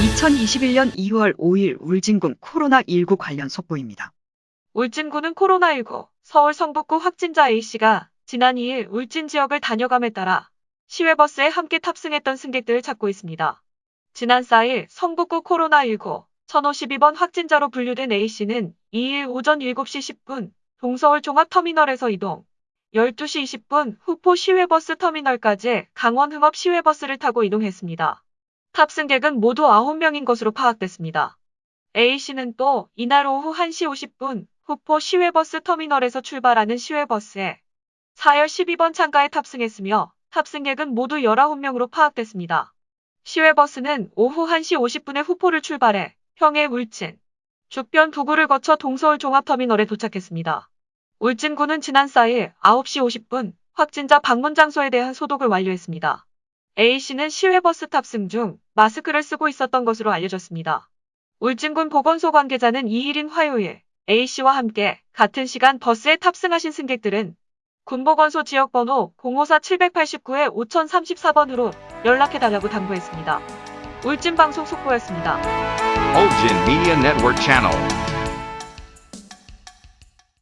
2021년 2월 5일 울진군 코로나19 관련 속보입니다. 울진군은 코로나19 서울 성북구 확진자 A씨가 지난 2일 울진 지역을 다녀감에 따라 시외버스에 함께 탑승했던 승객들을 찾고 있습니다. 지난 4일 성북구 코로나19 1052번 확진자로 분류된 A씨는 2일 오전 7시 10분 동서울 종합터미널에서 이동, 12시 20분 후포 시외버스 터미널까지 강원 흥업 시외버스를 타고 이동했습니다. 탑승객은 모두 9명인 것으로 파악됐습니다. A씨는 또 이날 오후 1시 50분 후포 시외버스 터미널에서 출발하는 시외버스에 4열 12번 창가에 탑승했으며 탑승객은 모두 19명으로 파악됐습니다. 시외버스는 오후 1시 50분에 후포를 출발해 평해 울진, 죽변 부구를 거쳐 동서울 종합터미널에 도착했습니다. 울진군은 지난 4일 9시 50분 확진자 방문 장소에 대한 소독을 완료했습니다. A씨는 시외버스 탑승 중 마스크를 쓰고 있었던 것으로 알려졌습니다. 울진군 보건소 관계자는 2일인 화요일 A씨와 함께 같은 시간 버스에 탑승하신 승객들은 군보건소 지역번호 054-789에 5034번으로 연락해달라고 당부했습니다. 울진방송 속보였습니다. Ulgin Media Network Channel.